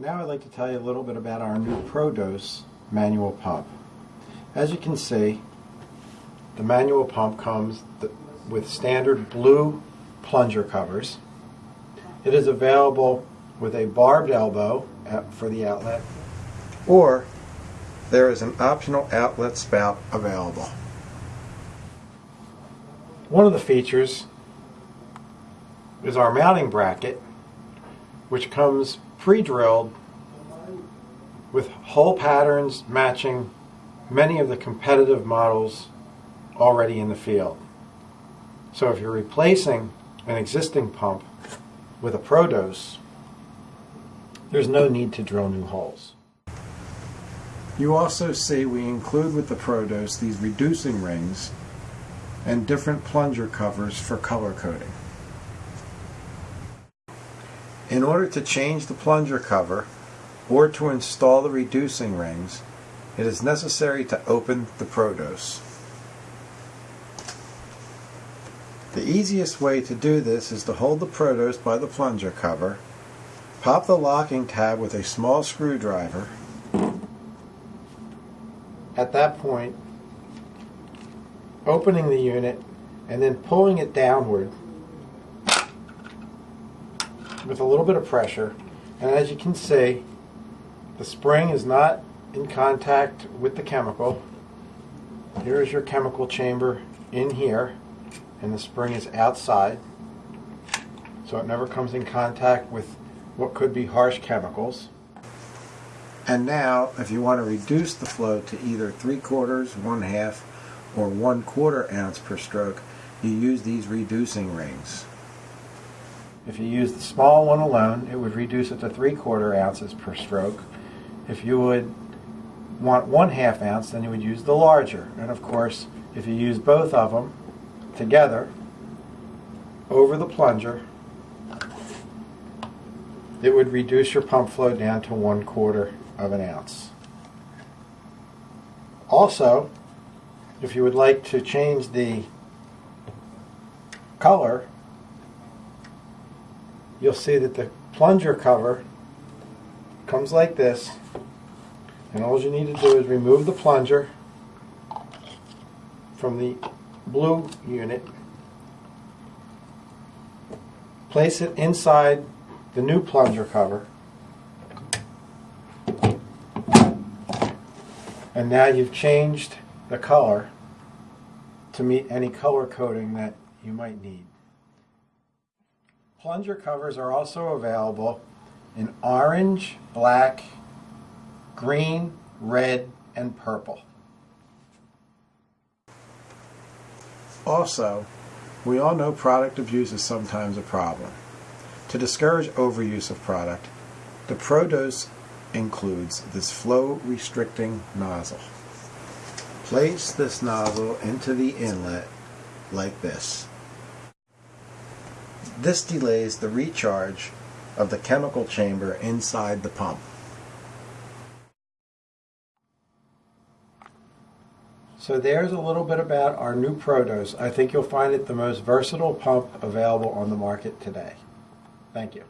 Now I'd like to tell you a little bit about our new ProDose manual pump. As you can see, the manual pump comes with standard blue plunger covers. It is available with a barbed elbow for the outlet, or there is an optional outlet spout available. One of the features is our mounting bracket, which comes pre-drilled with hole patterns matching many of the competitive models already in the field. So if you're replacing an existing pump with a ProDose, there's no need to drill new holes. You also see we include with the ProDose these reducing rings and different plunger covers for color coding. In order to change the plunger cover or to install the reducing rings, it is necessary to open the ProDose. The easiest way to do this is to hold the ProDose by the plunger cover, pop the locking tab with a small screwdriver. At that point, opening the unit and then pulling it downward with a little bit of pressure. And as you can see, the spring is not in contact with the chemical. Here is your chemical chamber in here, and the spring is outside. So it never comes in contact with what could be harsh chemicals. And now, if you want to reduce the flow to either three quarters, one half, or one quarter ounce per stroke, you use these reducing rings. If you use the small one alone, it would reduce it to three quarter ounces per stroke. If you would want one half ounce, then you would use the larger. And of course, if you use both of them together over the plunger, it would reduce your pump flow down to one quarter of an ounce. Also, if you would like to change the color, you'll see that the plunger cover comes like this. And all you need to do is remove the plunger from the blue unit, place it inside the new plunger cover, and now you've changed the color to meet any color coding that you might need. Plunger covers are also available in orange, black, green, red, and purple. Also, we all know product abuse is sometimes a problem. To discourage overuse of product, the ProDose includes this flow restricting nozzle. Place this nozzle into the inlet like this. This delays the recharge of the chemical chamber inside the pump. So there's a little bit about our new ProDose. I think you'll find it the most versatile pump available on the market today. Thank you.